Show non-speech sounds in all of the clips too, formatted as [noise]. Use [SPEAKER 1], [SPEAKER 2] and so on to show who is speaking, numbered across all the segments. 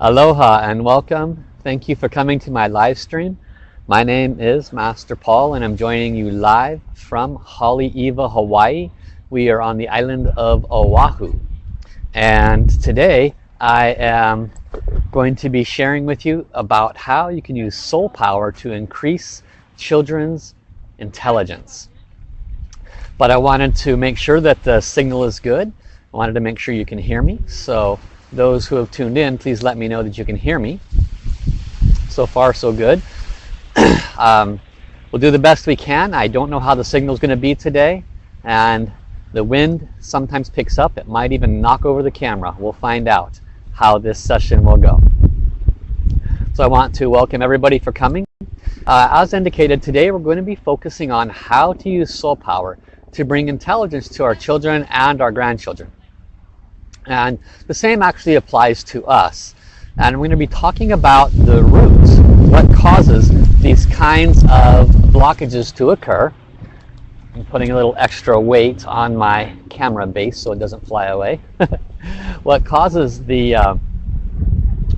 [SPEAKER 1] Aloha and welcome. Thank you for coming to my live stream. My name is Master Paul and I'm joining you live from Haleiwa, Hawaii. We are on the island of Oahu. And today I am going to be sharing with you about how you can use soul power to increase children's intelligence. But I wanted to make sure that the signal is good. I wanted to make sure you can hear me. So those who have tuned in, please let me know that you can hear me. So far, so good. [clears throat] um, we'll do the best we can. I don't know how the signal is going to be today. And the wind sometimes picks up. It might even knock over the camera. We'll find out how this session will go. So I want to welcome everybody for coming. Uh, as indicated, today we're going to be focusing on how to use soul power to bring intelligence to our children and our grandchildren. And the same actually applies to us. And we're going to be talking about the roots, what causes these kinds of blockages to occur. I'm putting a little extra weight on my camera base so it doesn't fly away. [laughs] what causes the, uh,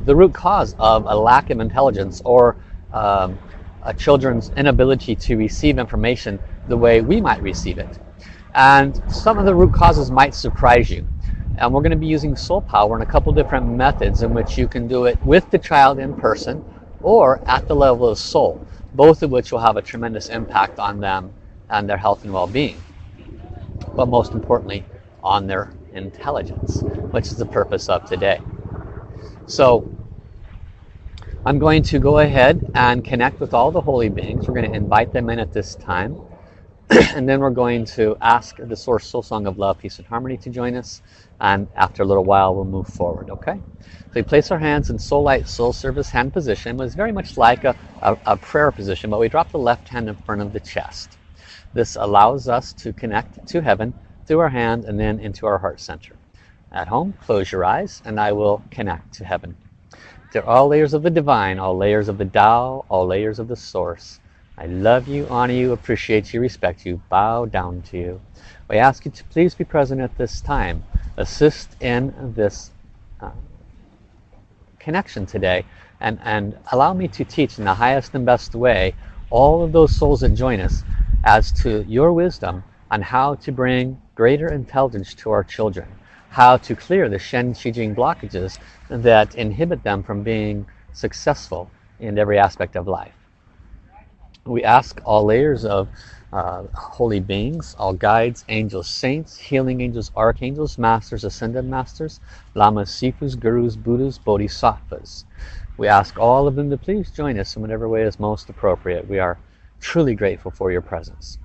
[SPEAKER 1] the root cause of a lack of intelligence or um, a children's inability to receive information the way we might receive it. And some of the root causes might surprise you. And we're going to be using soul power in a couple different methods in which you can do it with the child in person or at the level of soul, both of which will have a tremendous impact on them and their health and well-being. But most importantly, on their intelligence, which is the purpose of today. So I'm going to go ahead and connect with all the holy beings. We're going to invite them in at this time. [clears throat] and then we're going to ask the Source Soul Song of Love, Peace and Harmony to join us. And after a little while, we'll move forward, okay? So we place our hands in Soul Light, Soul Service hand position. It was very much like a, a, a prayer position, but we drop the left hand in front of the chest. This allows us to connect to heaven through our hand and then into our heart center. At home, close your eyes and I will connect to heaven. To all layers of the divine, all layers of the Tao, all layers of the source. I love you, honor you, appreciate you, respect you, bow down to you. We ask you to please be present at this time. Assist in this uh, connection today and, and allow me to teach in the highest and best way all of those souls that join us as to your wisdom on how to bring greater intelligence to our children, how to clear the Shen Qi Jing blockages that inhibit them from being successful in every aspect of life we ask all layers of uh, holy beings, all guides, angels, saints, healing angels, archangels, masters, ascended masters, lamas, sifus, gurus, buddhas, bodhisattvas. We ask all of them to please join us in whatever way is most appropriate. We are truly grateful for your presence.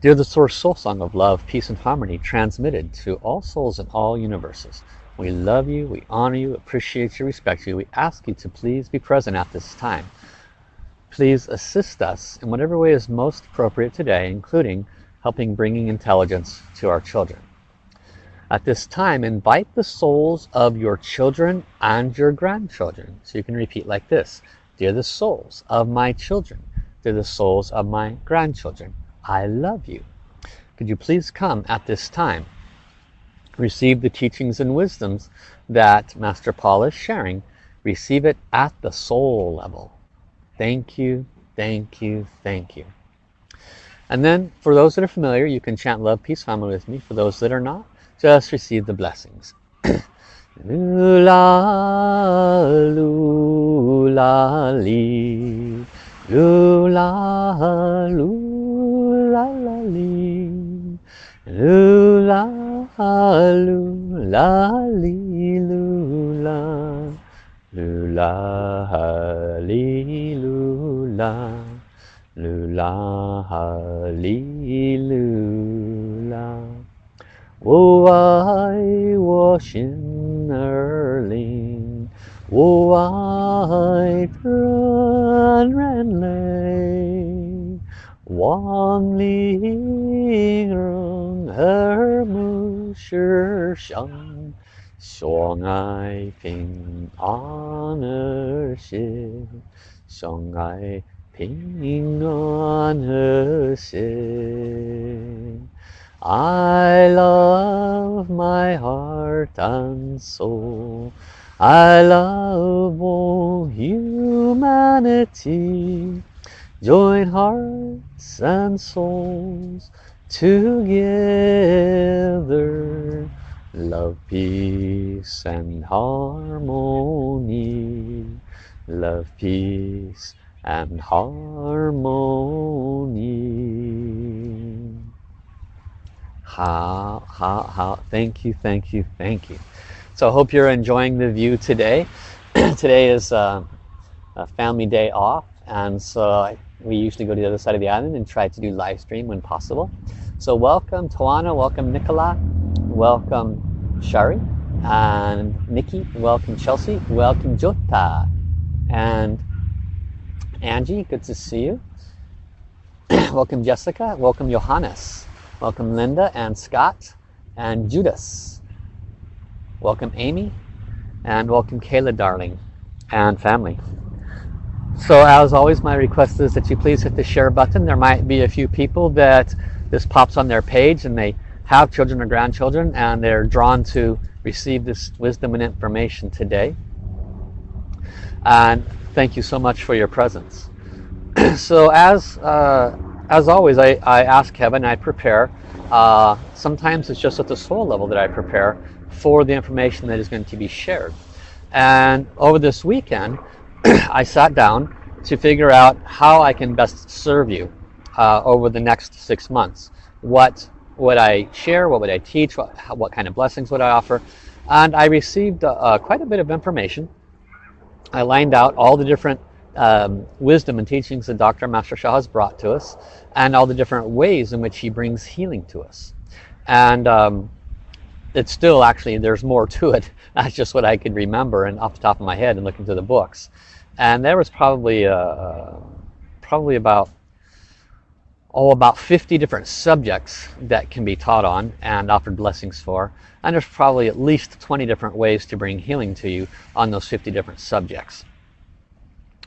[SPEAKER 1] Dear the Source Soul Song of Love, Peace and Harmony, transmitted to all souls in all universes. We love you, we honor you, appreciate you, respect you. We ask you to please be present at this time Please assist us in whatever way is most appropriate today, including helping bringing intelligence to our children. At this time, invite the souls of your children and your grandchildren. So you can repeat like this. Dear the souls of my children, dear the souls of my grandchildren, I love you. Could you please come at this time? Receive the teachings and wisdoms that Master Paul is sharing. Receive it at the soul level. Thank you, thank you, thank you. And then for those that are familiar, you can chant love, peace, harmony with me. For those that are not, just receive the blessings. [coughs] Lula, lula, li. Lula, lula, la, li. Lula, lula, li, lula. Lula halilula, lula halilula. Oh, I wash in Erling, oh, I run ran lay, Wang Ling Rung Her Mu Shang. 相。相爱平安和谐，相爱平安和谐。 I love my heart and soul. I love all humanity. Join hearts and souls together. Love, peace and harmony. Love, peace and harmony. How, how, how, thank you, thank you, thank you. So I hope you're enjoying the view today. [clears throat] today is uh, a family day off and so I, we usually go to the other side of the island and try to do live stream when possible. So welcome Tawana, welcome Nicola, welcome Shari and Nikki, welcome Chelsea, welcome Jota and Angie, good to see you. [clears throat] welcome Jessica, welcome Johannes, welcome Linda and Scott and Judas. Welcome Amy and welcome Kayla darling and family. So as always my request is that you please hit the share button. There might be a few people that this pops on their page and they have children or grandchildren and they're drawn to receive this wisdom and information today. And thank you so much for your presence. [clears throat] so as uh, as always I, I ask heaven, I prepare. Uh, sometimes it's just at the soul level that I prepare for the information that is going to be shared. And over this weekend, [clears throat] I sat down to figure out how I can best serve you uh, over the next six months. What would I share? What would I teach? What, what kind of blessings would I offer? And I received uh, quite a bit of information. I lined out all the different um, wisdom and teachings that Dr. Master Sha has brought to us and all the different ways in which he brings healing to us. And um, it's still actually there's more to it [laughs] that's just what I could remember and off the top of my head and looking through the books and there was probably uh, probably about oh about 50 different subjects that can be taught on and offered blessings for and there's probably at least 20 different ways to bring healing to you on those 50 different subjects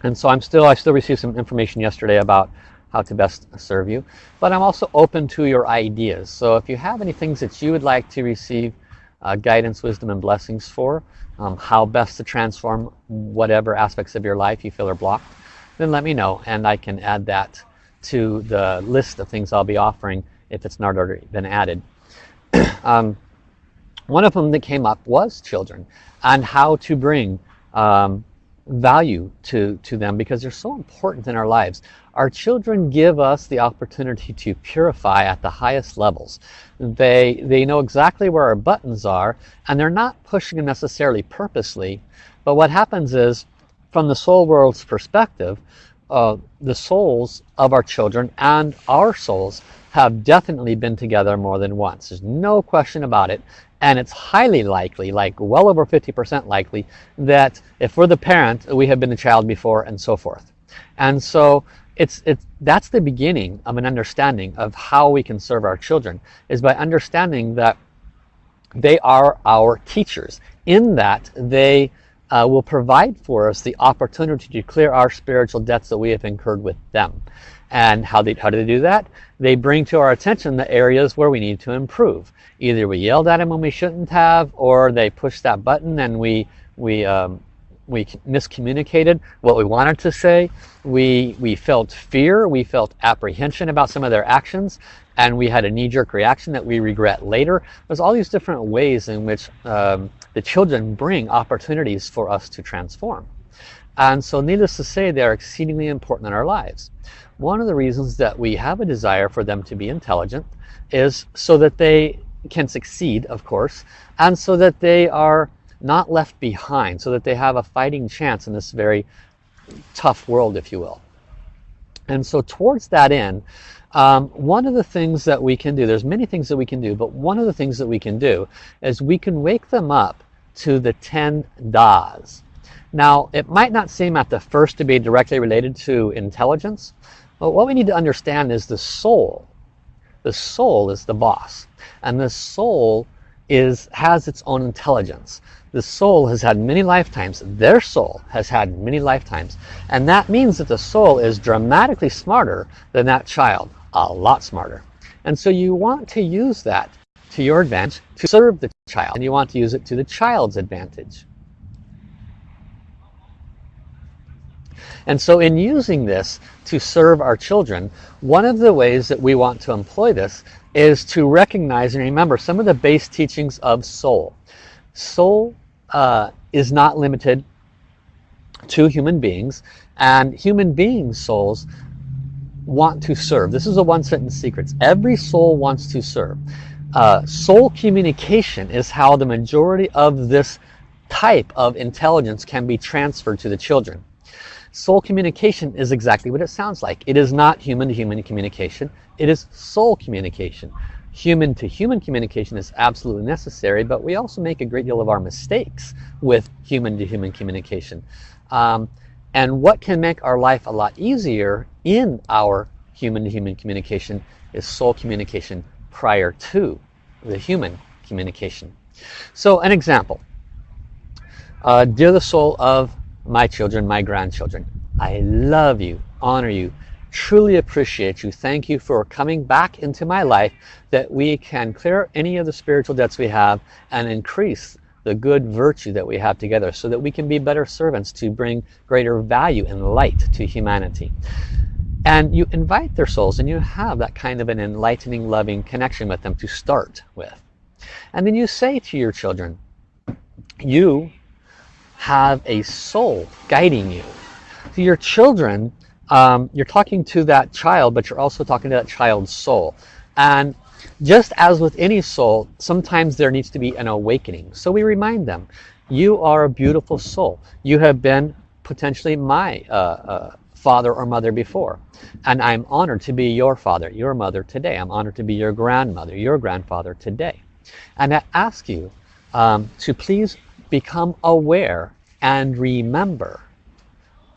[SPEAKER 1] and so I'm still I still received some information yesterday about how to best serve you. But I'm also open to your ideas. So if you have any things that you would like to receive uh, guidance, wisdom, and blessings for, um, how best to transform whatever aspects of your life you feel are blocked, then let me know and I can add that to the list of things I'll be offering if it's not already been added. [clears throat] um, one of them that came up was children and how to bring um, value to, to them because they're so important in our lives. Our children give us the opportunity to purify at the highest levels. They, they know exactly where our buttons are and they're not pushing them necessarily purposely. But what happens is, from the soul world's perspective, uh, the souls of our children and our souls have definitely been together more than once. There's no question about it. And it's highly likely, like well over 50% likely, that if we're the parent, we have been the child before and so forth. And so it's, it's, that's the beginning of an understanding of how we can serve our children, is by understanding that they are our teachers, in that they uh, will provide for us the opportunity to clear our spiritual debts that we have incurred with them. And how, they, how do they do that? They bring to our attention the areas where we need to improve. Either we yelled at them when we shouldn't have, or they pushed that button and we, we, um, we miscommunicated what we wanted to say. We, we felt fear, we felt apprehension about some of their actions, and we had a knee-jerk reaction that we regret later. There's all these different ways in which um, the children bring opportunities for us to transform. And so needless to say, they are exceedingly important in our lives. One of the reasons that we have a desire for them to be intelligent is so that they can succeed, of course, and so that they are not left behind, so that they have a fighting chance in this very tough world, if you will. And so towards that end, um, one of the things that we can do, there's many things that we can do, but one of the things that we can do is we can wake them up to the 10 das. Now, it might not seem at the first to be directly related to intelligence, but what we need to understand is the soul. The soul is the boss. And the soul is has its own intelligence. The soul has had many lifetimes. Their soul has had many lifetimes. And that means that the soul is dramatically smarter than that child. A lot smarter. And so you want to use that to your advantage to serve the child. And you want to use it to the child's advantage. And so in using this to serve our children, one of the ways that we want to employ this is to recognize and remember some of the base teachings of soul. Soul uh, is not limited to human beings and human beings souls want to serve this is a one sentence secret every soul wants to serve uh, soul communication is how the majority of this type of intelligence can be transferred to the children. Soul communication is exactly what it sounds like. It is not human to human communication. It is soul communication. Human to human communication is absolutely necessary but we also make a great deal of our mistakes with human to human communication. Um, and what can make our life a lot easier in our human-to-human -human communication is soul communication prior to the human communication. So an example. Uh, dear the soul of my children, my grandchildren, I love you, honor you, truly appreciate you. Thank you for coming back into my life that we can clear any of the spiritual debts we have and increase the good virtue that we have together so that we can be better servants to bring greater value and light to humanity. And you invite their souls and you have that kind of an enlightening, loving connection with them to start with. And then you say to your children, you have a soul guiding you. To your children, um, you're talking to that child, but you're also talking to that child's soul. And just as with any soul, sometimes there needs to be an awakening. So we remind them, you are a beautiful soul. You have been potentially my uh, uh, father or mother before. And I'm honored to be your father, your mother today. I'm honored to be your grandmother, your grandfather today. And I ask you um, to please become aware and remember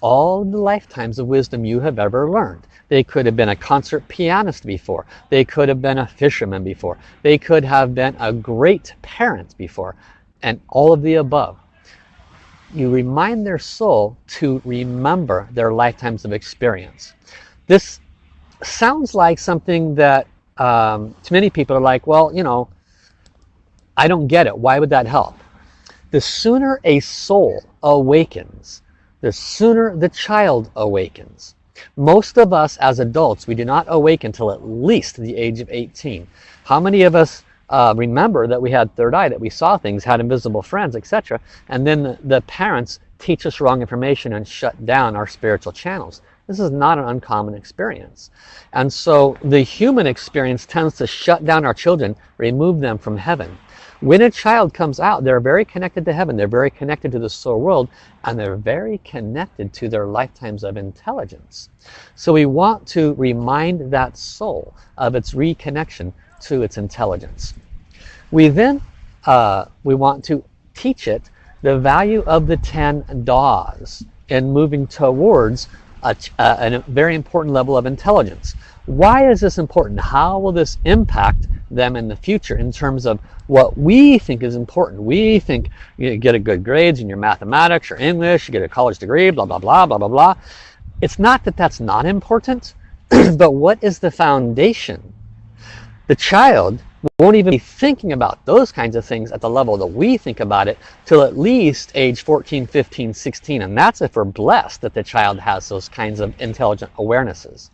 [SPEAKER 1] all the lifetimes of wisdom you have ever learned. They could have been a concert pianist before. They could have been a fisherman before. They could have been a great parent before. And all of the above. You remind their soul to remember their lifetimes of experience. This sounds like something that um, to many people are like, well, you know, I don't get it. Why would that help? The sooner a soul awakens, the sooner the child awakens. Most of us as adults, we do not awaken until at least the age of 18. How many of us uh, remember that we had third eye, that we saw things, had invisible friends, etc. And then the, the parents teach us wrong information and shut down our spiritual channels. This is not an uncommon experience. And so the human experience tends to shut down our children, remove them from heaven. When a child comes out, they're very connected to heaven, they're very connected to the soul world, and they're very connected to their lifetimes of intelligence. So we want to remind that soul of its reconnection to its intelligence. We then, uh, we want to teach it the value of the 10 Das in moving towards a, uh, a very important level of intelligence. Why is this important? How will this impact them in the future in terms of what we think is important. We think you get a good grades in your mathematics your English, you get a college degree, blah, blah, blah, blah, blah, blah. It's not that that's not important, [clears throat] but what is the foundation? The child won't even be thinking about those kinds of things at the level that we think about it till at least age 14, 15, 16. And that's if we're blessed that the child has those kinds of intelligent awarenesses.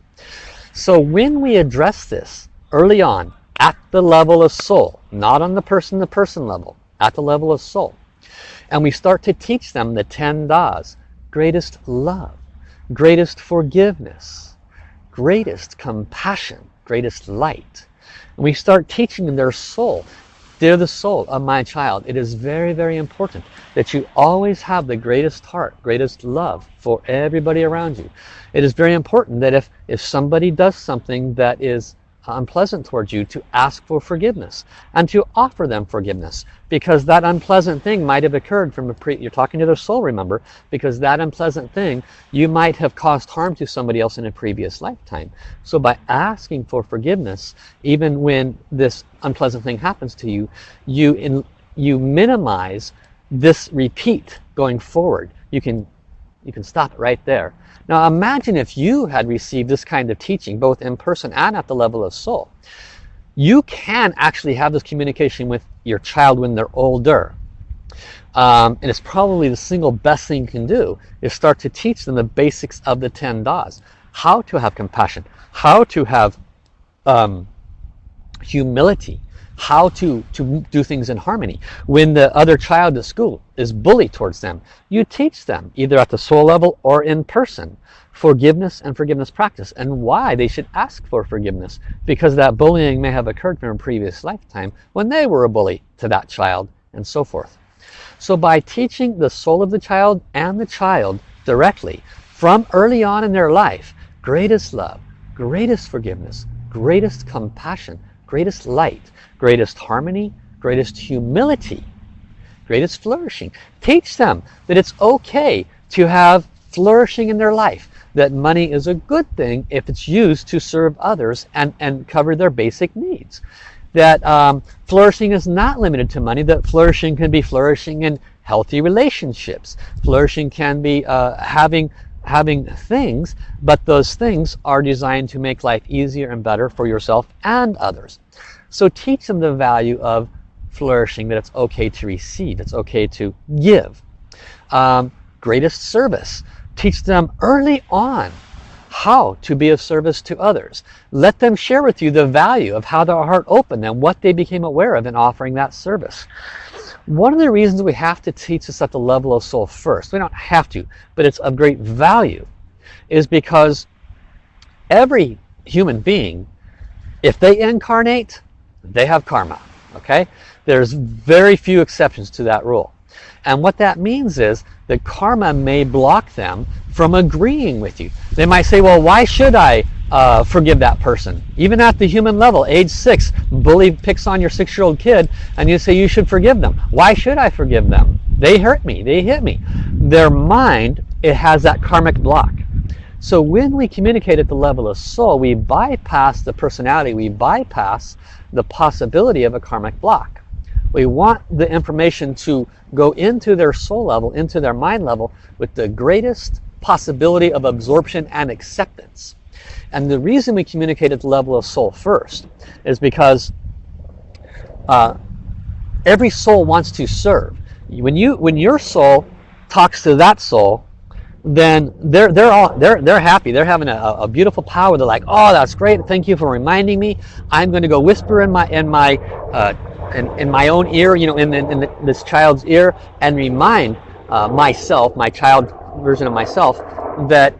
[SPEAKER 1] So when we address this early on, at the level of soul, not on the person-to-person -person level, at the level of soul. And we start to teach them the 10 das, greatest love, greatest forgiveness, greatest compassion, greatest light. We start teaching their soul. Dear the soul of my child, it is very, very important that you always have the greatest heart, greatest love for everybody around you. It is very important that if, if somebody does something that is unpleasant towards you to ask for forgiveness and to offer them forgiveness because that unpleasant thing might have occurred from a pre you're talking to their soul remember because that unpleasant thing you might have caused harm to somebody else in a previous lifetime. So by asking for forgiveness even when this unpleasant thing happens to you you in you minimize this repeat going forward. You can you can stop it right there now imagine if you had received this kind of teaching, both in person and at the level of soul. you can actually have this communication with your child when they're older. Um, and it's probably the single best thing you can do is start to teach them the basics of the 10 das. How to have compassion, how to have um, humility, how to, to do things in harmony. When the other child at school is bullied towards them, you teach them either at the soul level or in person forgiveness and forgiveness practice and why they should ask for forgiveness because that bullying may have occurred from a previous lifetime when they were a bully to that child and so forth. So by teaching the soul of the child and the child directly from early on in their life, greatest love, greatest forgiveness, greatest compassion, greatest light, greatest harmony, greatest humility, greatest flourishing. Teach them that it's okay to have flourishing in their life, that money is a good thing if it's used to serve others and, and cover their basic needs. That um, flourishing is not limited to money, that flourishing can be flourishing in healthy relationships. Flourishing can be uh, having having things, but those things are designed to make life easier and better for yourself and others. So teach them the value of flourishing, that it's okay to receive, it's okay to give. Um, greatest service. Teach them early on how to be of service to others. Let them share with you the value of how their heart opened and what they became aware of in offering that service. One of the reasons we have to teach this at the level of soul first, we don't have to, but it's of great value, is because every human being, if they incarnate, they have karma. Okay? There's very few exceptions to that rule. And what that means is that karma may block them from agreeing with you. They might say, well, why should I uh, forgive that person? Even at the human level, age six, bully picks on your six-year-old kid and you say you should forgive them. Why should I forgive them? They hurt me, they hit me. Their mind, it has that karmic block. So when we communicate at the level of soul, we bypass the personality, we bypass the possibility of a karmic block. We want the information to go into their soul level, into their mind level, with the greatest possibility of absorption and acceptance. And the reason we communicate at the level of soul first is because uh, every soul wants to serve. When you, when your soul talks to that soul, then they're they're all they're they're happy. They're having a, a beautiful power. They're like, oh, that's great. Thank you for reminding me. I'm going to go whisper in my in my uh, in, in my own ear, you know, in, in, in this child's ear, and remind uh, myself, my child version of myself, that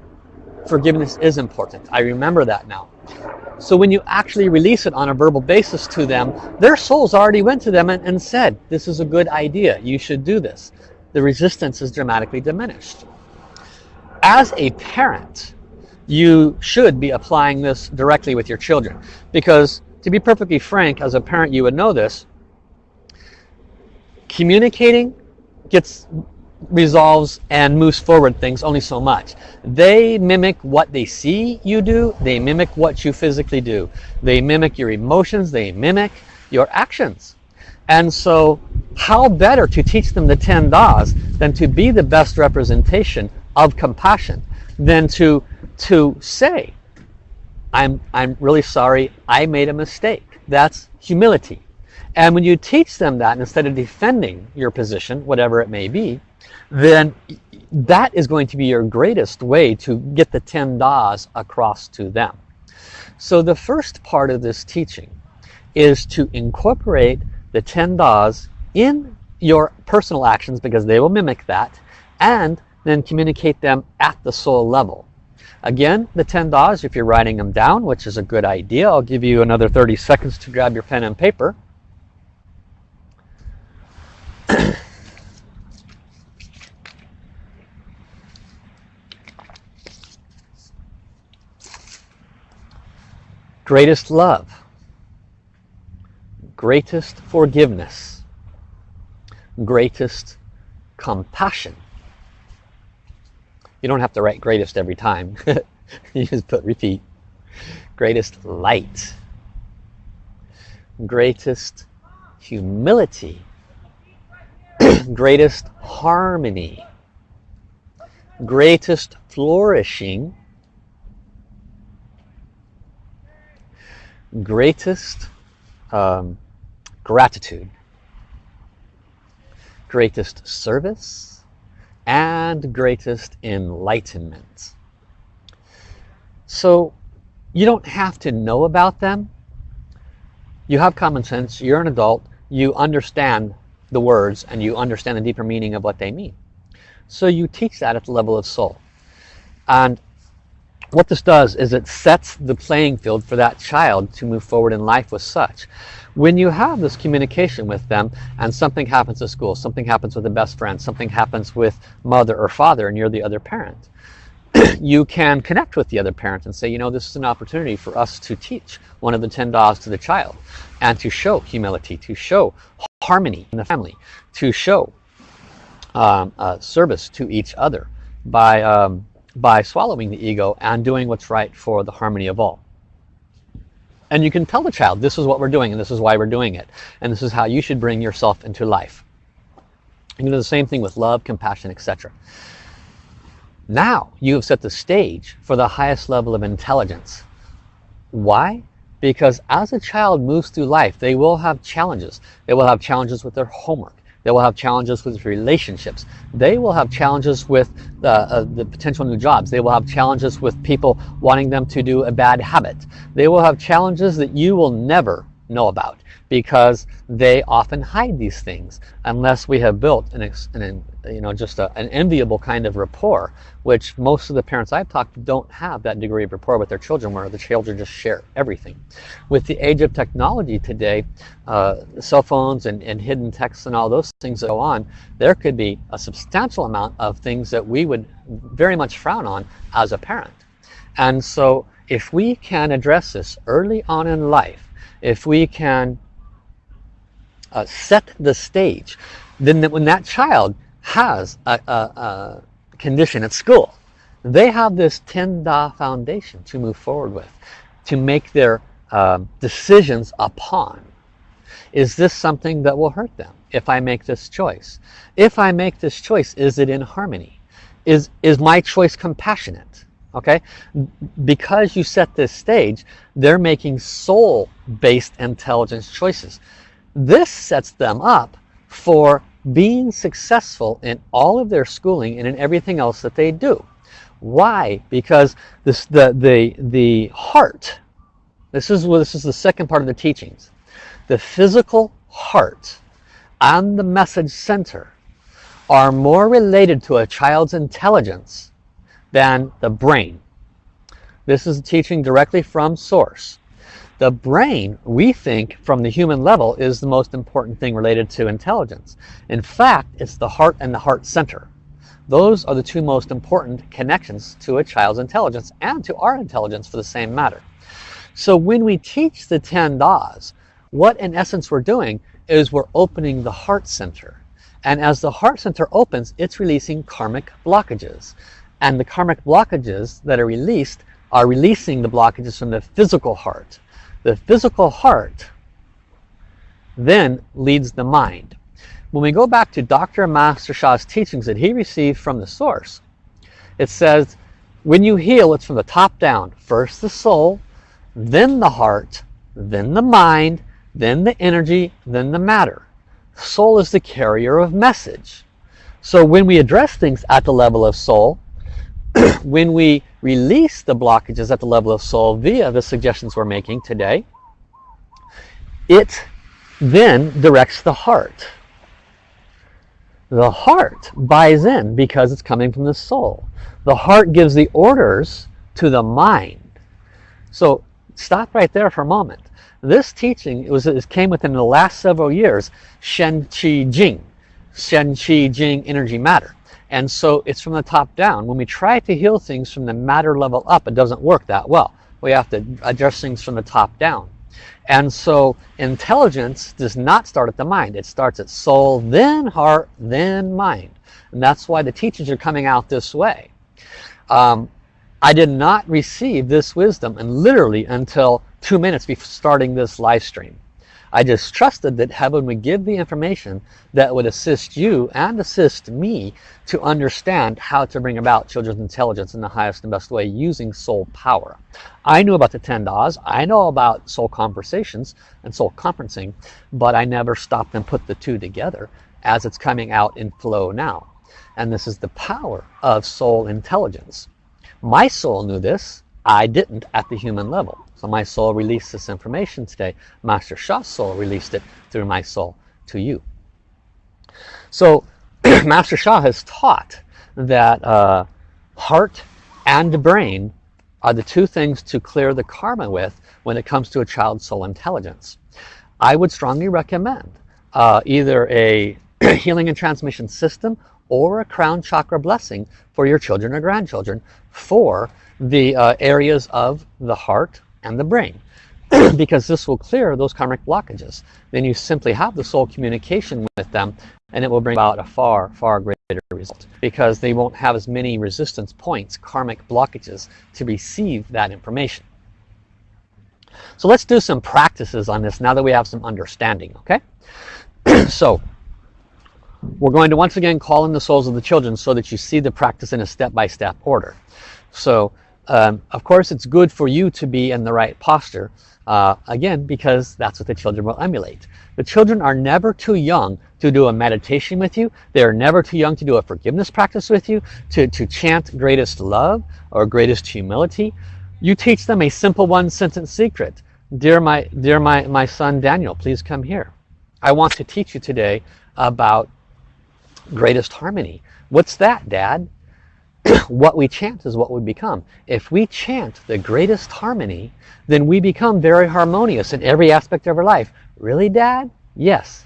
[SPEAKER 1] forgiveness is important. I remember that now. So when you actually release it on a verbal basis to them, their souls already went to them and, and said, this is a good idea, you should do this. The resistance is dramatically diminished. As a parent, you should be applying this directly with your children. Because to be perfectly frank, as a parent you would know this, communicating gets resolves and moves forward things only so much. They mimic what they see you do. They mimic what you physically do. They mimic your emotions. They mimic your actions. And so how better to teach them the 10 das than to be the best representation of compassion than to, to say, I'm, I'm really sorry, I made a mistake. That's humility. And when you teach them that, instead of defending your position, whatever it may be, then that is going to be your greatest way to get the 10 das across to them. So the first part of this teaching is to incorporate the 10 das in your personal actions because they will mimic that and then communicate them at the soul level. Again, the 10 das, if you're writing them down, which is a good idea, I'll give you another 30 seconds to grab your pen and paper. [coughs] greatest love, greatest forgiveness, greatest compassion. You don't have to write greatest every time. [laughs] you just put repeat. Greatest light, greatest humility, [clears throat] greatest harmony, greatest flourishing, greatest um, gratitude, greatest service, and greatest enlightenment. So you don't have to know about them. You have common sense, you're an adult, you understand the words and you understand the deeper meaning of what they mean. So you teach that at the level of soul. And what this does is it sets the playing field for that child to move forward in life with such. When you have this communication with them and something happens at school, something happens with a best friend, something happens with mother or father and you're the other parent, [clears throat] you can connect with the other parent and say, you know, this is an opportunity for us to teach one of the 10 Da's to the child and to show humility, to show harmony in the family, to show um, uh, service to each other by um, by swallowing the ego and doing what's right for the harmony of all. And you can tell the child, this is what we're doing and this is why we're doing it. And this is how you should bring yourself into life. You can do the same thing with love, compassion, etc. Now you have set the stage for the highest level of intelligence. Why? Because as a child moves through life, they will have challenges. They will have challenges with their homework. They will have challenges with relationships. They will have challenges with the, uh, the potential new jobs. They will have challenges with people wanting them to do a bad habit. They will have challenges that you will never know about because they often hide these things unless we have built an, an you know just a, an enviable kind of rapport which most of the parents I've talked to don't have that degree of rapport with their children where the children just share everything. With the age of technology today uh, cell phones and, and hidden texts and all those things that go on there could be a substantial amount of things that we would very much frown on as a parent. And so if we can address this early on in life if we can uh, set the stage, then when that child has a, a, a, condition at school, they have this 10 Da foundation to move forward with, to make their uh, decisions upon. Is this something that will hurt them if I make this choice? If I make this choice, is it in harmony? Is, is my choice compassionate? okay because you set this stage they're making soul-based intelligence choices this sets them up for being successful in all of their schooling and in everything else that they do why because this the the the heart this is this is the second part of the teachings the physical heart and the message center are more related to a child's intelligence than the brain. This is teaching directly from source. The brain, we think, from the human level, is the most important thing related to intelligence. In fact, it's the heart and the heart center. Those are the two most important connections to a child's intelligence and to our intelligence for the same matter. So when we teach the 10 Das, what in essence we're doing is we're opening the heart center. And as the heart center opens, it's releasing karmic blockages. And the karmic blockages that are released are releasing the blockages from the physical heart. The physical heart then leads the mind. When we go back to Dr. Master Sha's teachings that he received from the source, it says, when you heal, it's from the top down. First the soul, then the heart, then the mind, then the energy, then the matter. Soul is the carrier of message. So when we address things at the level of soul, [clears throat] when we release the blockages at the level of soul via the suggestions we're making today, it then directs the heart. The heart buys in because it's coming from the soul. The heart gives the orders to the mind. So stop right there for a moment. This teaching was, it came within the last several years, Shen Qi Jing, Shen Qi Jing energy matter. And so it's from the top down. When we try to heal things from the matter level up, it doesn't work that well. We have to address things from the top down. And so intelligence does not start at the mind. It starts at soul, then heart, then mind. And that's why the teachings are coming out this way. Um, I did not receive this wisdom and literally until two minutes before starting this live stream. I just trusted that heaven would give the information that would assist you and assist me to understand how to bring about children's intelligence in the highest and best way using soul power. I knew about the 10 Da's, I know about soul conversations and soul conferencing, but I never stopped and put the two together as it's coming out in flow now. And this is the power of soul intelligence. My soul knew this, I didn't at the human level. So my soul released this information today. Master Sha's soul released it through my soul to you. So [clears throat] Master Sha has taught that uh, heart and brain are the two things to clear the karma with when it comes to a child's soul intelligence. I would strongly recommend uh, either a [clears throat] healing and transmission system or a crown chakra blessing for your children or grandchildren for the uh, areas of the heart and the brain. [clears throat] Because this will clear those karmic blockages. Then you simply have the soul communication with them and it will bring about a far far greater result. Because they won't have as many resistance points karmic blockages to receive that information. So let's do some practices on this now that we have some understanding okay? [clears throat] So we're going to once again call in the souls of the children so that you see the practice in a step-by-step -step order. So um, of course, it's good for you to be in the right posture, uh, again, because that's what the children will emulate. The children are never too young to do a meditation with you. They're never too young to do a forgiveness practice with you, to, to chant greatest love or greatest humility. You teach them a simple one sentence secret. Dear my, dear my, my son Daniel, please come here. I want to teach you today about greatest harmony. What's that, Dad? [coughs] what we chant is what we become. If we chant the greatest harmony, then we become very harmonious in every aspect of our life. Really, Dad? Yes.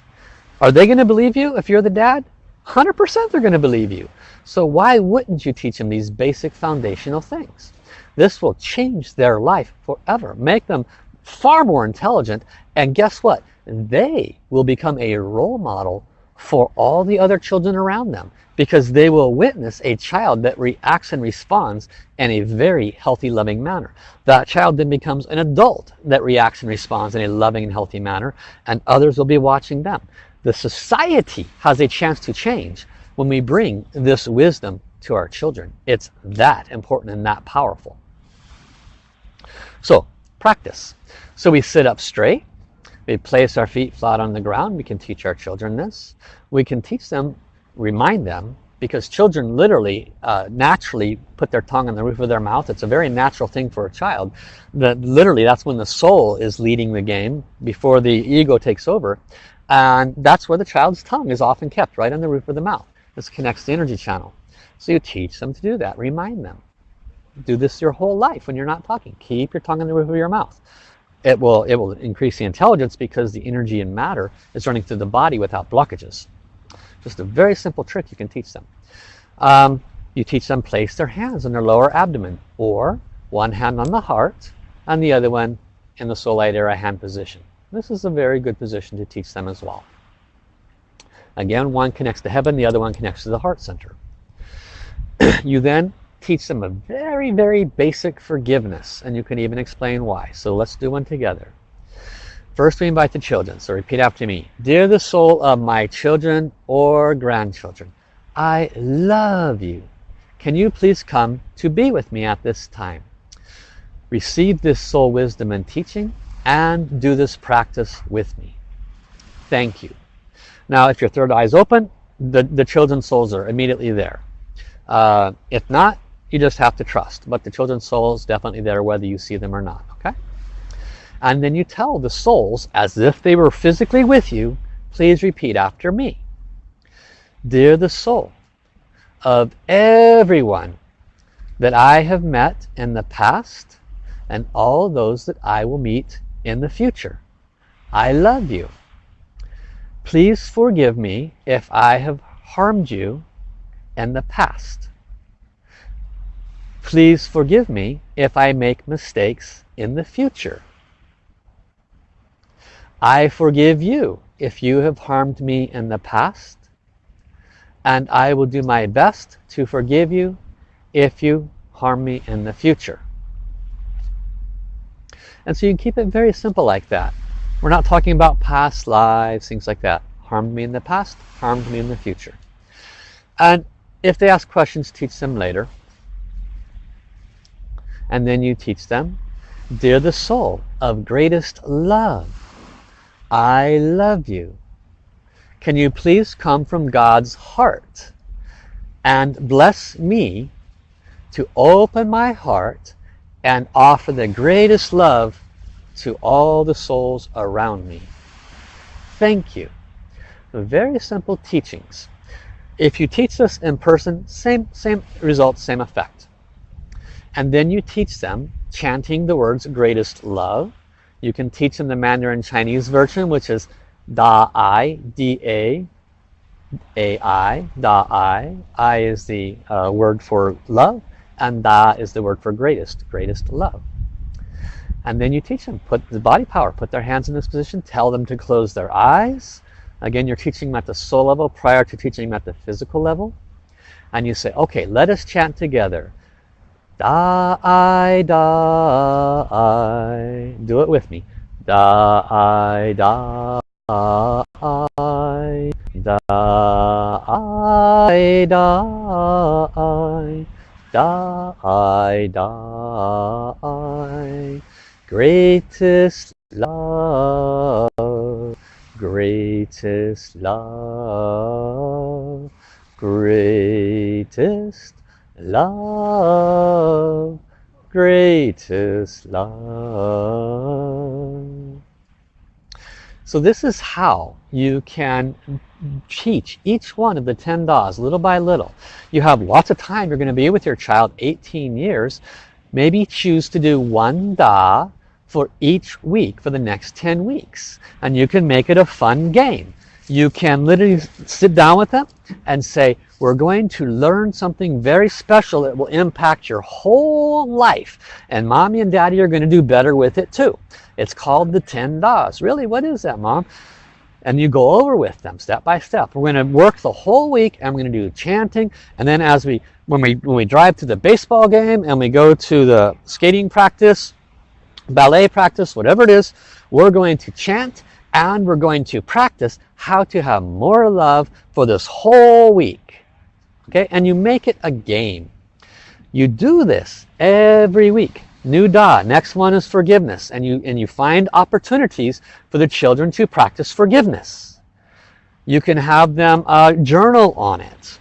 [SPEAKER 1] Are they going to believe you if you're the dad? 100% they're going to believe you. So why wouldn't you teach them these basic foundational things? This will change their life forever. Make them far more intelligent. And guess what? They will become a role model for all the other children around them because they will witness a child that reacts and responds in a very healthy loving manner. That child then becomes an adult that reacts and responds in a loving and healthy manner and others will be watching them. The society has a chance to change when we bring this wisdom to our children. It's that important and that powerful. So practice. So we sit up straight we place our feet flat on the ground. We can teach our children this. We can teach them, remind them, because children literally, uh, naturally put their tongue on the roof of their mouth. It's a very natural thing for a child. That literally, that's when the soul is leading the game before the ego takes over. And that's where the child's tongue is often kept, right on the roof of the mouth. This connects the energy channel. So you teach them to do that. Remind them. Do this your whole life when you're not talking. Keep your tongue on the roof of your mouth it will it will increase the intelligence because the energy and matter is running through the body without blockages. Just a very simple trick you can teach them. Um, you teach them place their hands on their lower abdomen or one hand on the heart and the other one in the light hand position. This is a very good position to teach them as well. Again one connects to heaven the other one connects to the heart center. [clears throat] You then teach them a very, very basic forgiveness. And you can even explain why. So let's do one together. First we invite the children. So repeat after me. Dear the soul of my children or grandchildren, I love you. Can you please come to be with me at this time? Receive this soul wisdom and teaching and do this practice with me. Thank you. Now if your third eye is open, the, the children's souls are immediately there. Uh, if not, you just have to trust. But the children's soul is definitely there whether you see them or not. Okay? And then you tell the souls as if they were physically with you, please repeat after me. Dear the soul of everyone that I have met in the past and all those that I will meet in the future. I love you. Please forgive me if I have harmed you in the past. Please forgive me if I make mistakes in the future. I forgive you if you have harmed me in the past. And I will do my best to forgive you if you harm me in the future. And so you keep it very simple like that. We're not talking about past lives, things like that. Harmed me in the past, harmed me in the future. And if they ask questions, teach them later. And then you teach them, Dear the soul of greatest love, I love you. Can you please come from God's heart and bless me to open my heart and offer the greatest love to all the souls around me. Thank you. Very simple teachings. If you teach this in person, same, same result, same effect. And then you teach them chanting the words greatest love. You can teach them the Mandarin Chinese version, which is Da I, D A, A I, Da I. I is the uh, word for love, and Da is the word for greatest, greatest love. And then you teach them, put the body power, put their hands in this position, tell them to close their eyes. Again, you're teaching them at the soul level prior to teaching them at the physical level. And you say, okay, let us chant together. Da I da I. Do it with me. Da I da I. Da I da I. Da I da I greatest love, greatest love, greatest love, greatest love. So this is how you can teach each one of the 10 Das little by little. You have lots of time. You're going to be with your child 18 years. Maybe choose to do one Da for each week for the next 10 weeks. And you can make it a fun game. You can literally sit down with them and say, we're going to learn something very special that will impact your whole life. And mommy and daddy are going to do better with it too. It's called the 10 Das. Really, what is that, mom? And you go over with them step by step. We're going to work the whole week and we're going to do chanting. And then as we, when we, when we drive to the baseball game and we go to the skating practice, ballet practice, whatever it is, we're going to chant and we're going to practice how to have more love for this whole week. Okay, and you make it a game. You do this every week. New Da, next one is forgiveness. And you, and you find opportunities for the children to practice forgiveness. You can have them uh, journal on it.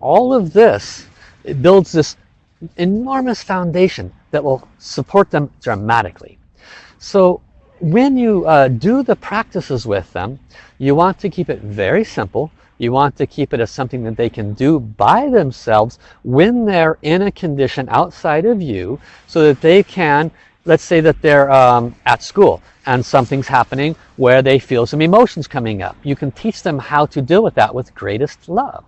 [SPEAKER 1] All of this, it builds this enormous foundation that will support them dramatically. So when you uh, do the practices with them, you want to keep it very simple. You want to keep it as something that they can do by themselves when they're in a condition outside of you so that they can, let's say that they're um, at school and something's happening where they feel some emotions coming up. You can teach them how to deal with that with greatest love.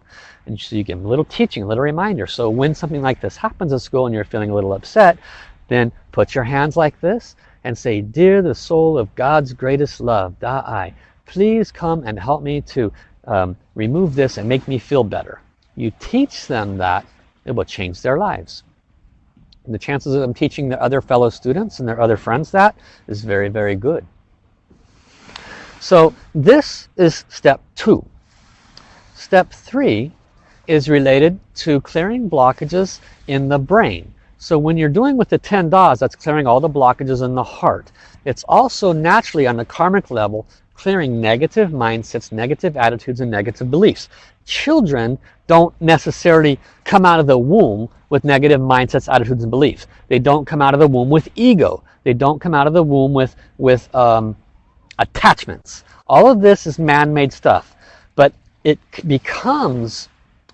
[SPEAKER 1] And so you give them a little teaching, a little reminder. So when something like this happens at school and you're feeling a little upset, then put your hands like this and say, Dear the soul of God's greatest love, Da-I, please come and help me to um, remove this and make me feel better. You teach them that, it will change their lives. And the chances of them teaching their other fellow students and their other friends that is very, very good. So this is step two. Step three is related to clearing blockages in the brain. So when you're doing with the 10 Das, that's clearing all the blockages in the heart. It's also naturally on the karmic level clearing negative mindsets, negative attitudes, and negative beliefs. Children don't necessarily come out of the womb with negative mindsets, attitudes, and beliefs. They don't come out of the womb with ego. They don't come out of the womb with, with um, attachments. All of this is man-made stuff. But it becomes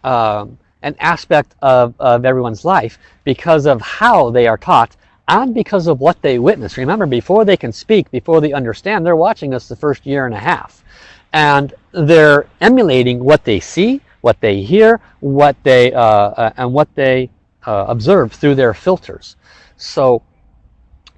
[SPEAKER 1] um, an aspect of, of everyone's life because of how they are taught and because of what they witness. Remember, before they can speak, before they understand, they're watching us the first year and a half. And they're emulating what they see, what they hear, what they, uh, uh, and what they uh, observe through their filters. So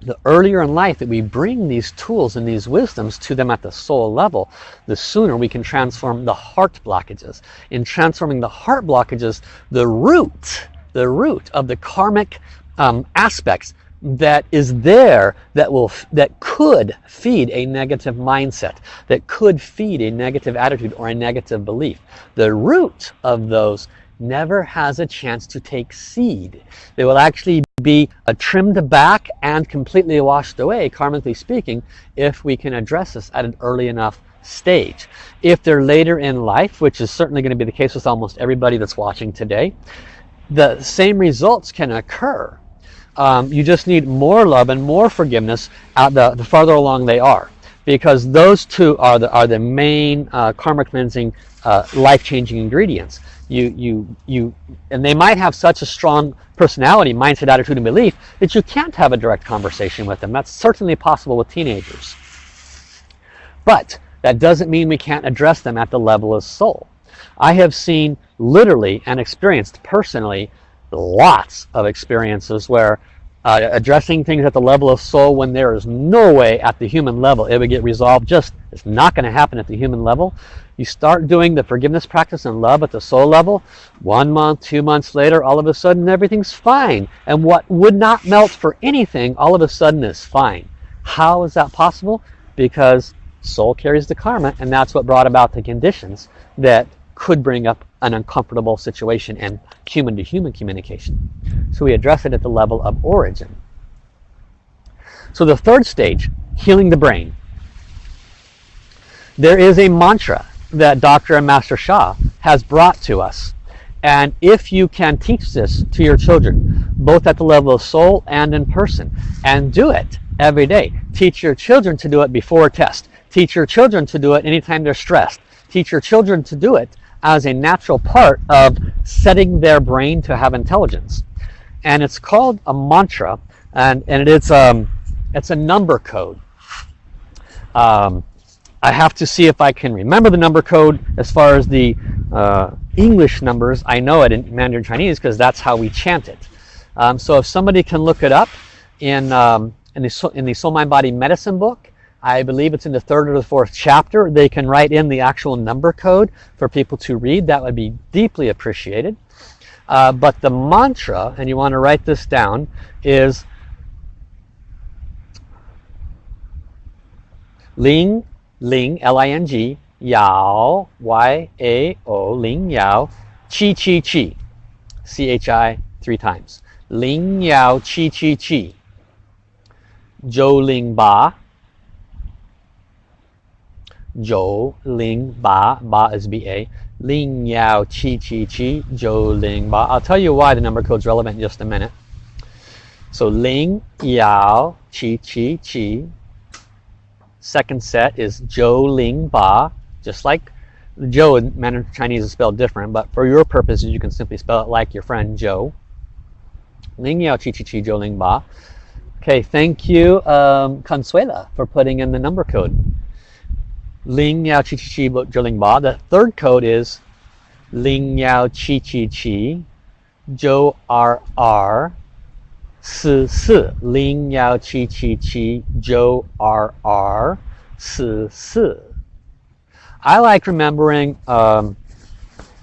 [SPEAKER 1] the earlier in life that we bring these tools and these wisdoms to them at the soul level, the sooner we can transform the heart blockages. In transforming the heart blockages, the root, the root of the karmic um, aspects that is there that will that could feed a negative mindset that could feed a negative attitude or a negative belief the root of those never has a chance to take seed. They will actually be uh, trimmed back and completely washed away karmically speaking if we can address this at an early enough stage. If they're later in life which is certainly going to be the case with almost everybody that's watching today the same results can occur. Um, you just need more love and more forgiveness at the, the farther along they are because those two are the, are the main uh, karma cleansing uh, life-changing ingredients you you you and they might have such a strong personality mindset attitude and belief that you can't have a direct conversation with them. That's certainly possible with teenagers. But that doesn't mean we can't address them at the level of soul. I have seen literally and experienced personally lots of experiences where uh, addressing things at the level of soul when there is no way at the human level it would get resolved just it's not going to happen at the human level you start doing the forgiveness practice and love at the soul level one month two months later all of a sudden everything's fine and what would not melt for anything all of a sudden is fine how is that possible because soul carries the karma and that's what brought about the conditions that could bring up an uncomfortable situation and human to human communication. So we address it at the level of origin. So the third stage, healing the brain. There is a mantra that Dr. and Master Sha has brought to us. And if you can teach this to your children, both at the level of soul and in person, and do it every day. Teach your children to do it before a test. Teach your children to do it anytime they're stressed. Teach your children to do it as a natural part of setting their brain to have intelligence. And it's called a mantra, and, and it's, um, it's a number code. Um, I have to see if I can remember the number code as far as the uh, English numbers. I know it in Mandarin Chinese because that's how we chant it. Um, so if somebody can look it up in, um, in, the, in the Soul Mind Body Medicine book, I believe it's in the third or the fourth chapter. They can write in the actual number code for people to read. That would be deeply appreciated. Uh, but the mantra, and you want to write this down, is Ling, Ling, L-I-N-G, Yao, Y-A-O, Ling Yao, Chi Chi Chi, C-H-I three times. Ling Yao Chi Chi Chi, Zhou Ling Ba, Zhou Ling Ba, Ba is B-A, Ling Yao Chi Chi Chi, Zhou Ling Ba. I'll tell you why the number code is relevant in just a minute. So Ling Yao Chi Chi Qi. Second set is Zhou Ling Ba, just like Joe in Mandarin Chinese is spelled different, but for your purposes you can simply spell it like your friend Joe. Ling Yao Chi Chi Qi Zhou Ling Ba. Okay, thank you, um, Consuela, for putting in the number code. Ling Yao Chi Chi Qi Zhou Ling Ba. The third code is Ling Yao Chi Chi Qi Zhou R R Si Si Ling Yao Qi Qi Qi Zhou R R Si Si. I like remembering um,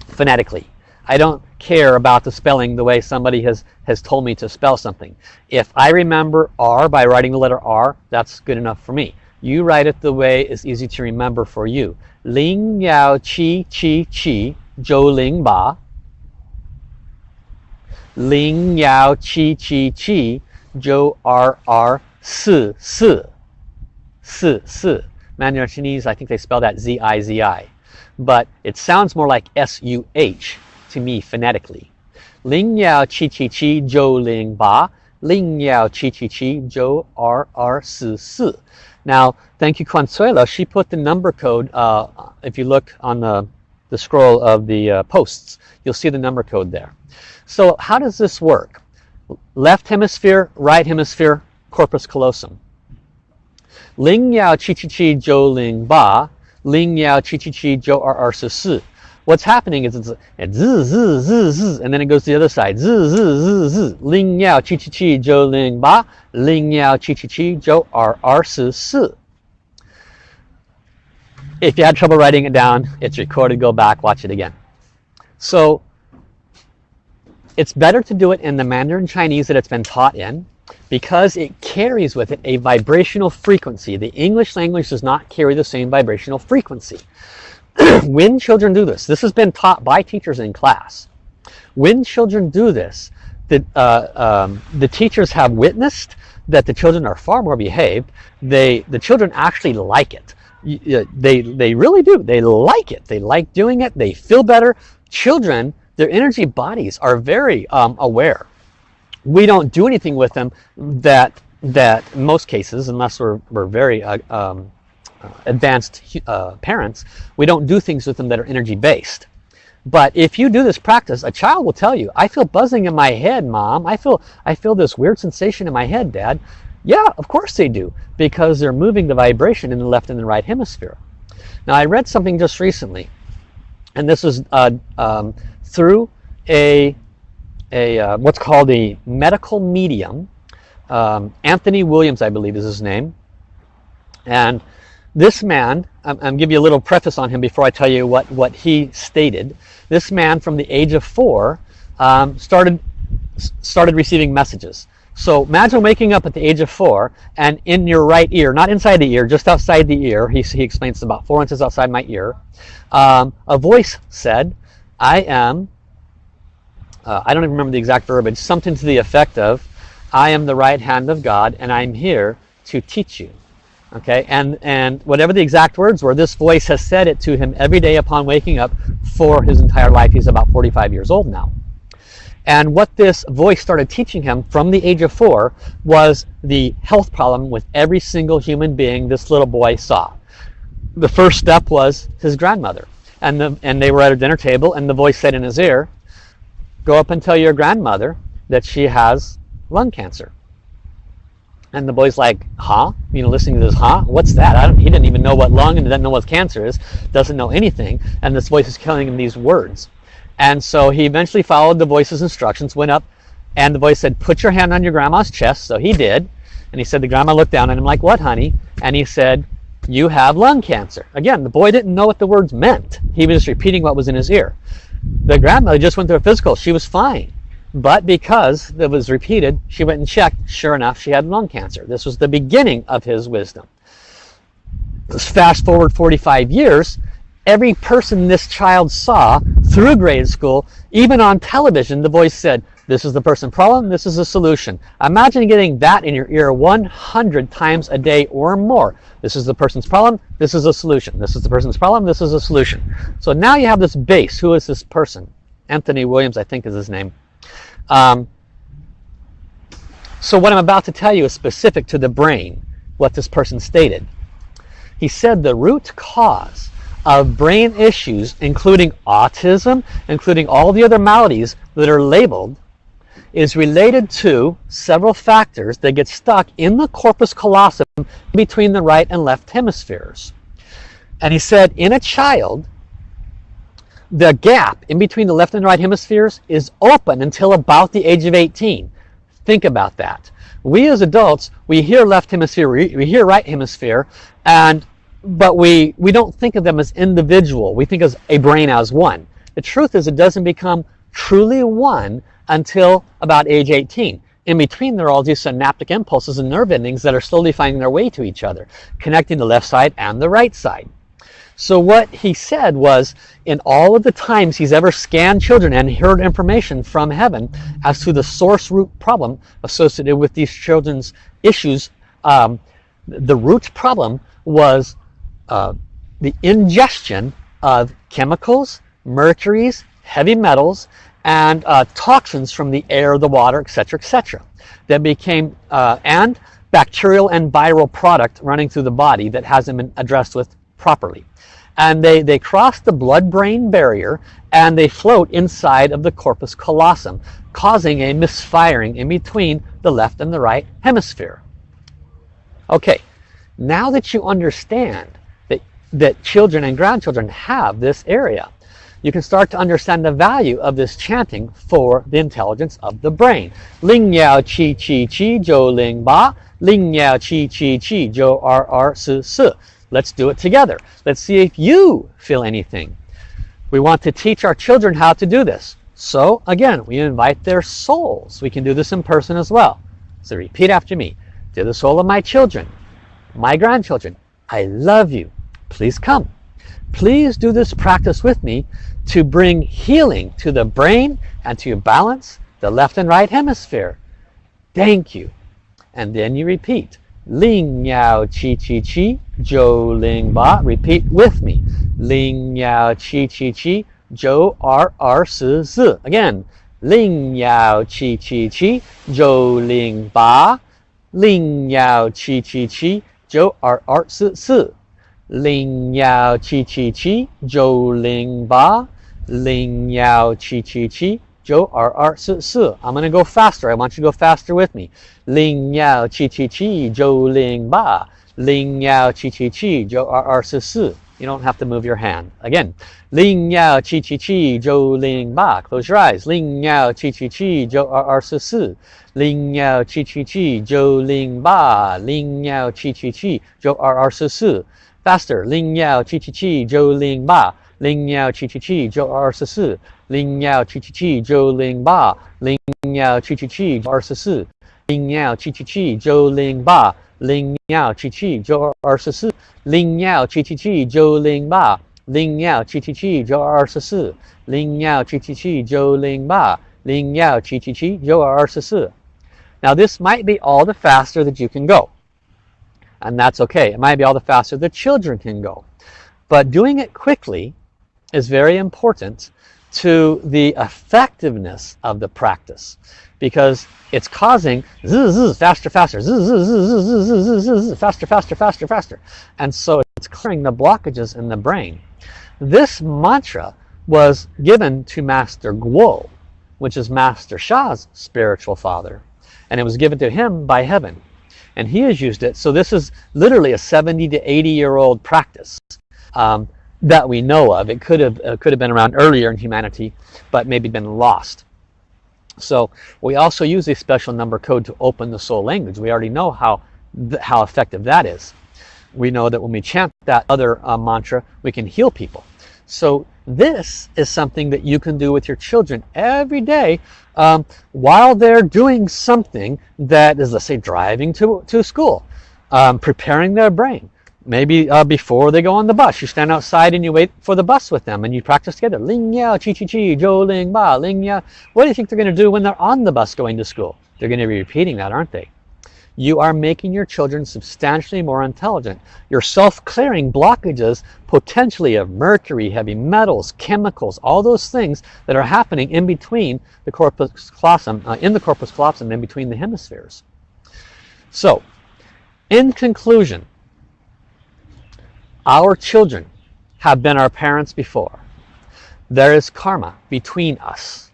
[SPEAKER 1] phonetically. I don't care about the spelling the way somebody has, has told me to spell something. If I remember R by writing the letter R, that's good enough for me. You write it the way it's easy to remember for you. Ling Yao Qi Qi Qi Zhou Ling Ba. Ling Yao Qi Qi Qi Zhou R R Si Si. Si Si. Mandarin Chinese, I think they spell that Z-I-Z-I. But it sounds more like S-U-H to me phonetically. Ling Yao Qi Qi Zhou Ling Ba. Ling Yao Qi Qi Zhou R R Si Si. Now, thank you, Consuelo. She put the number code, uh, if you look on the, the scroll of the uh, posts, you'll see the number code there. So how does this work? Left hemisphere, right hemisphere, corpus callosum. Ling Yao Qi Qi Qi Zhou Ling Ba, Ling Yao Qi Qi Qi Zhou Er Er Si Si. What's happening is it's, zi, zi, zi, zi, and then it goes to the other side. Zi, zi, zi, zi. Ling Yao Qi Qi Qi Zhou Ling Ba. Ling Yao Qi Qi Qi Zhou R R Si Si. If you had trouble writing it down, it's recorded. Go back, watch it again. So it's better to do it in the Mandarin Chinese that it's been taught in. because it carries with it a vibrational frequency. The English language does not carry the same vibrational frequency. [clears throat] when children do this, this has been taught by teachers in class. When children do this, the, uh, um, the teachers have witnessed that the children are far more behaved. They, the children actually like it. They, they really do. They like it. They like doing it. They feel better. Children, their energy bodies are very um, aware. We don't do anything with them that, that most cases, unless we're, we're very uh, um, advanced uh, parents, we don't do things with them that are energy based. But if you do this practice, a child will tell you, I feel buzzing in my head, mom. I feel, I feel this weird sensation in my head, dad. Yeah, of course they do, because they're moving the vibration in the left and the right hemisphere. Now, I read something just recently, and this was uh, um, through a, a uh, what's called a medical medium. Um, Anthony Williams, I believe is his name. And this man, I'm, give you a little preface on him before I tell you what, what he stated. This man from the age of four um, started, started receiving messages. So imagine waking up at the age of four and in your right ear, not inside the ear, just outside the ear, he, he explains about four inches outside my ear, um, a voice said, I am, uh, I don't even remember the exact verbiage, something to the effect of, I am the right hand of God and I'm here to teach you. Okay and and whatever the exact words were this voice has said it to him every day upon waking up for his entire life. He's about 45 years old now and what this voice started teaching him from the age of four was the health problem with every single human being this little boy saw the first step was his grandmother and the and they were at a dinner table and the voice said in his ear go up and tell your grandmother that she has lung cancer and the boy's like, huh? You know, listening to this, huh? What's that? he didn't even know what lung and doesn't know what cancer is, doesn't know anything. And this voice is telling him these words. And so he eventually followed the voice's instructions, went up, and the voice said, put your hand on your grandma's chest. So he did. And he said, the grandma looked down at him like, what, honey? And he said, you have lung cancer. Again, the boy didn't know what the words meant. He was just repeating what was in his ear. The grandma just went through a physical. She was fine. But because it was repeated, she went and checked. Sure enough, she had lung cancer. This was the beginning of his wisdom. Fast forward 45 years, every person this child saw through grade school, even on television, the voice said, this is the person problem, this is the solution. Imagine getting that in your ear 100 times a day or more. This is the person's problem, this is a solution. This is the person's problem, this is a solution. So now you have this base. Who is this person? Anthony Williams, I think is his name. Um, so what I'm about to tell you is specific to the brain, what this person stated. He said the root cause of brain issues, including autism, including all the other maladies that are labeled, is related to several factors that get stuck in the corpus callosum between the right and left hemispheres. And he said in a child, the gap in between the left and right hemispheres is open until about the age of 18. Think about that. We as adults, we hear left hemisphere, we hear right hemisphere, and but we, we don't think of them as individual. We think of a brain as one. The truth is it doesn't become truly one until about age 18. In between, there are all these synaptic impulses and nerve endings that are slowly finding their way to each other, connecting the left side and the right side. So what he said was, in all of the times he's ever scanned children and heard information from heaven as to the source root problem associated with these children's issues, um, the root problem was uh, the ingestion of chemicals, mercuries, heavy metals, and uh, toxins from the air, the water, etc., etc. That became, uh, and bacterial and viral product running through the body that hasn't been addressed with properly and they, they cross the blood-brain barrier and they float inside of the corpus callosum, causing a misfiring in between the left and the right hemisphere. Okay, now that you understand that, children and grandchildren have this area, you can start to understand the value of this chanting for the intelligence of the brain. Ling Yao Qi Qi Qi Zhou Ling Ba, Ling Yao Qi Qi Qi Zhou R R Si Si. Let's do it together. Let's see if you feel anything. We want to teach our children how to do this. So again, we invite their souls. We can do this in person as well. So repeat after me. Dear the soul of my children, my grandchildren, I love you. Please come. Please do this practice with me to bring healing to the brain and to balance the left and right hemisphere. Thank you. And then you repeat. Ling Yao Chi Chi Chi Jo Ling Ba. Repeat with me. Ling Yao Chi Chi Chi Jo R R Si Si. Again. Ling Yao Chi Chi Chi Jo Ling Ba. Ling Yao Chi Chi Chi Jo R R Si Si. Ling Yao Chi Chi Chi Jo Ling Ba. Ling Yao Chi Chi Chi Jo R R Si Si. I'm going to go faster. I want you to go faster with me. Ling Yao Chi Chi Chi Jo Ling Ba. Ling Yao Chi Chi Chi Jo R R Si Si. You don't have to move your hand. Again. Ling Yao Chi Chi Chi Jo Ling Ba. Close your eyes. Ling Yao Chi Chi Chi Jo R R Si Si. Ling Yao Chi Chi Chi Jo Ling Ba. Ling Yao Chi Chi Chi Jo R R Si Si. Faster. Ling Yao Chi Chi Chi Jo Ling Ba. Ling Yao Chi Chi Chi Jo R Si Si. Ling Yao Chi Chi Chi Jo Ling Ba. Ling Yao Chi Chi Chi Jo R Si Si. Ling Yao Chi Chi Chi Jo Ling Ba. Ling Yao Chi Chi Jo R Si Si. Ling Yao Chi Chi Chi Jo Ling Ba. Ling Yao Chi Chi Chi Jo R Si Si. Ling Yao Chi Chi Chi Jo Ling Ba. Ling Yao Chi Chi Chi Jo R Si Si. Now this might be all the faster that you can go. And that's okay. It might be all the faster the children can go. But doing it quickly is very important to the effectiveness of the practice because it's causing zzz, zzz, faster, faster, zzz, zzz, faster, faster, faster, faster. And so it's clearing the blockages in the brain. This mantra was given to Master Guo, which is Master Sha's spiritual father. And it was given to him by heaven. And he has used it. So this is literally a 70 to 80 year old practice. Um, that we know of. It could have uh, could have been around earlier in humanity, but maybe been lost. So we also use a special number code to open the soul language. We already know how how effective that is. We know that when we chant that other uh, mantra, we can heal people. So this is something that you can do with your children every day um, while they're doing something that is, let's say, driving to, to school, um, preparing their brain, maybe uh, before they go on the bus you stand outside and you wait for the bus with them and you practice together. Ling ya chi chi chi jo ling ba ling ya. What do you think they're going to do when they're on the bus going to school? They're going to be repeating that aren't they you are making your children substantially more intelligent you're self-clearing blockages potentially of mercury heavy metals chemicals all those things that are happening in between the corpus callosum uh, in the corpus callosum in between the hemispheres so in conclusion our children have been our parents before. There is karma between us.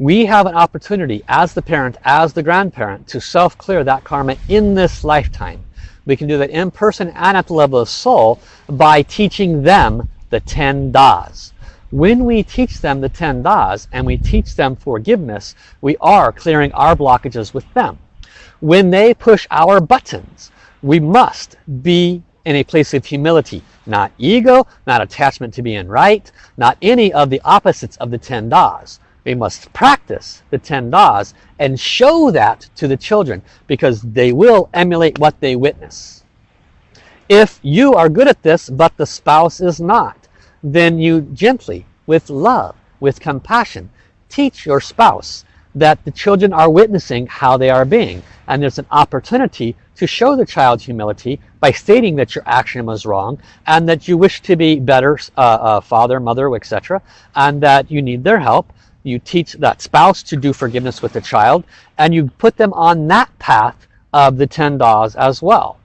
[SPEAKER 1] We have an opportunity as the parent, as the grandparent, to self-clear that karma in this lifetime. We can do that in person and at the level of soul by teaching them the 10 das. When we teach them the 10 das and we teach them forgiveness, we are clearing our blockages with them. When they push our buttons, we must be in a place of humility. Not ego, not attachment to being right, not any of the opposites of the 10 das. We must practice the 10 das and show that to the children because they will emulate what they witness. If you are good at this but the spouse is not, then you gently, with love, with compassion, teach your spouse that the children are witnessing how they are being. And there's an opportunity to show the child humility by stating that your action was wrong and that you wish to be better uh, uh, father, mother, etc. and that you need their help. You teach that spouse to do forgiveness with the child and you put them on that path of the 10 das as well.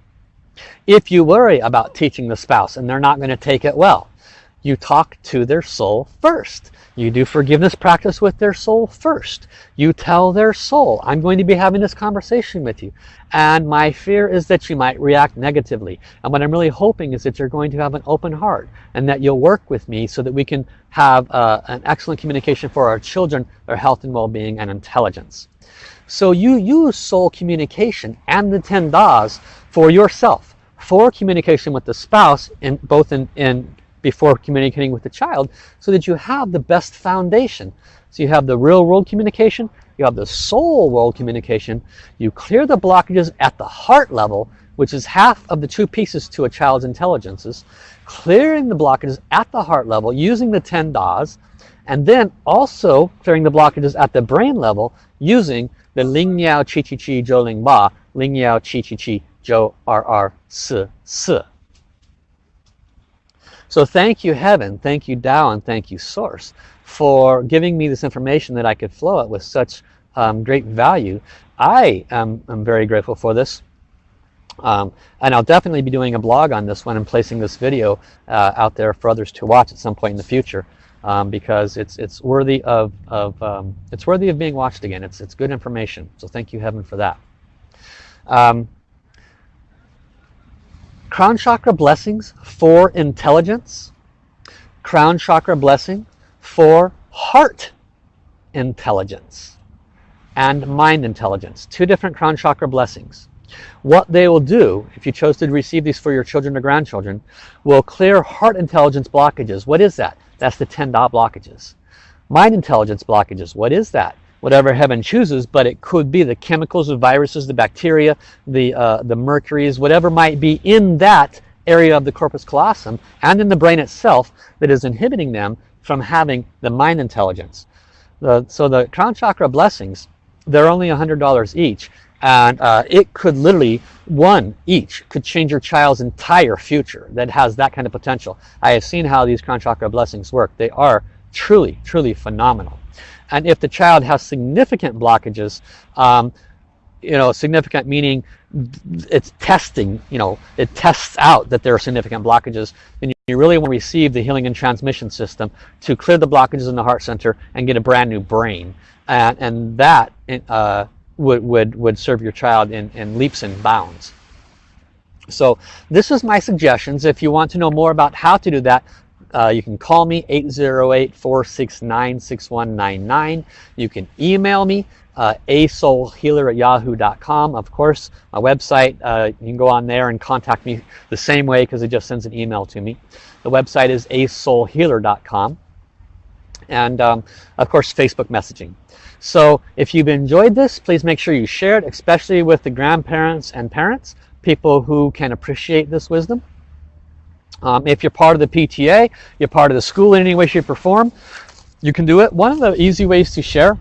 [SPEAKER 1] If you worry about teaching the spouse and they're not going to take it well, you talk to their soul first. You do forgiveness practice with their soul first. You tell their soul, I'm going to be having this conversation with you. And my fear is that you might react negatively. And what I'm really hoping is that you're going to have an open heart and that you'll work with me so that we can have uh, an excellent communication for our children, their health and well-being and intelligence. So you use soul communication and the 10 das for yourself, for communication with the spouse, in, both in, in before communicating with the child so that you have the best foundation. So you have the real world communication, you have the soul world communication, you clear the blockages at the heart level, which is half of the two pieces to a child's intelligences, clearing the blockages at the heart level using the 10 Das, and then also clearing the blockages at the brain level using the Ling Yao Qi Qi Qi Zhou Ling Ba, Ling Yao Qi Qi Qi Zhou R R Si Si. So thank you Heaven, thank you Tao, and thank you Source for giving me this information that I could flow it with such um, great value. I am, am very grateful for this. Um, and I'll definitely be doing a blog on this one and placing this video uh, out there for others to watch at some point in the future um, because it's it's worthy of, of um, it's worthy of being watched again it's it's good information so thank you heaven for that um, crown chakra blessings for intelligence crown chakra blessing for heart intelligence and mind intelligence two different crown chakra blessings what they will do, if you chose to receive these for your children or grandchildren, will clear heart intelligence blockages. What is that? That's the 10 dot blockages. Mind intelligence blockages. What is that? Whatever heaven chooses, but it could be the chemicals, the viruses, the bacteria, the, uh, the mercuries, whatever might be in that area of the corpus callosum and in the brain itself that is inhibiting them from having the mind intelligence. The, so the crown chakra blessings, they're only $100 each and uh, it could literally one each could change your child's entire future that has that kind of potential. I have seen how these crown chakra blessings work. They are truly truly phenomenal and if the child has significant blockages um, you know significant meaning it's testing you know it tests out that there are significant blockages then you really want to receive the healing and transmission system to clear the blockages in the heart center and get a brand new brain and, and that uh, would, would, would serve your child in, in leaps and bounds. So this is my suggestions. If you want to know more about how to do that, uh, you can call me 808-469-6199. You can email me uh, asoulhealer at yahoo.com. Of course, my website, uh, you can go on there and contact me the same way because it just sends an email to me. The website is asoulhealer.com. And um, of course, Facebook messaging. So if you've enjoyed this, please make sure you share it, especially with the grandparents and parents, people who can appreciate this wisdom. Um, if you're part of the PTA, you're part of the school in any way, shape, or form, you can do it. One of the easy ways to share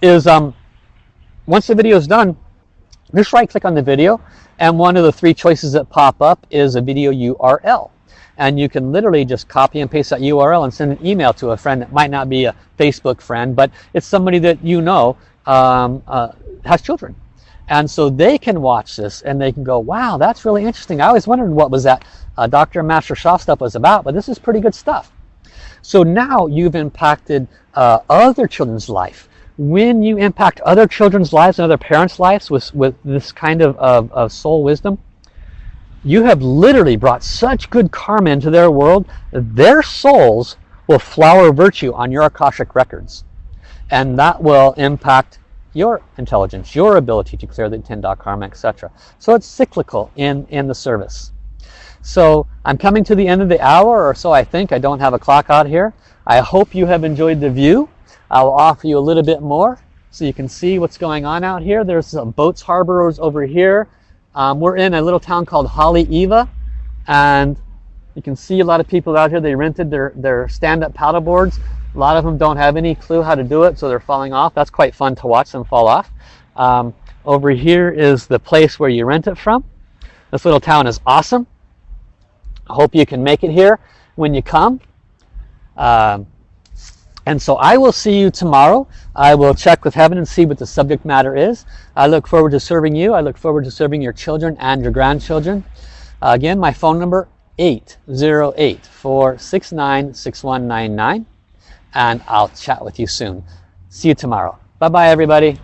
[SPEAKER 1] is um, once the video is done, just right click on the video and one of the three choices that pop up is a video URL and you can literally just copy and paste that URL and send an email to a friend that might not be a Facebook friend but it's somebody that you know um, uh, has children and so they can watch this and they can go wow that's really interesting I always wondered what was that uh, Dr. Master Sha stuff was about but this is pretty good stuff so now you've impacted uh, other children's life when you impact other children's lives and other parents lives with, with this kind of, of, of soul wisdom you have literally brought such good karma into their world, their souls will flower virtue on your Akashic records. And that will impact your intelligence, your ability to clear the 10 dot karma, etc. So it's cyclical in, in the service. So I'm coming to the end of the hour or so I think. I don't have a clock out here. I hope you have enjoyed the view. I'll offer you a little bit more so you can see what's going on out here. There's some boats harborers over here. Um, we're in a little town called Haleiwa and you can see a lot of people out here they rented their their stand-up paddle boards a lot of them don't have any clue how to do it so they're falling off that's quite fun to watch them fall off um, over here is the place where you rent it from this little town is awesome I hope you can make it here when you come um, and so I will see you tomorrow. I will check with heaven and see what the subject matter is. I look forward to serving you. I look forward to serving your children and your grandchildren. Uh, again, my phone number 808-469-6199 and I'll chat with you soon. See you tomorrow. Bye-bye everybody.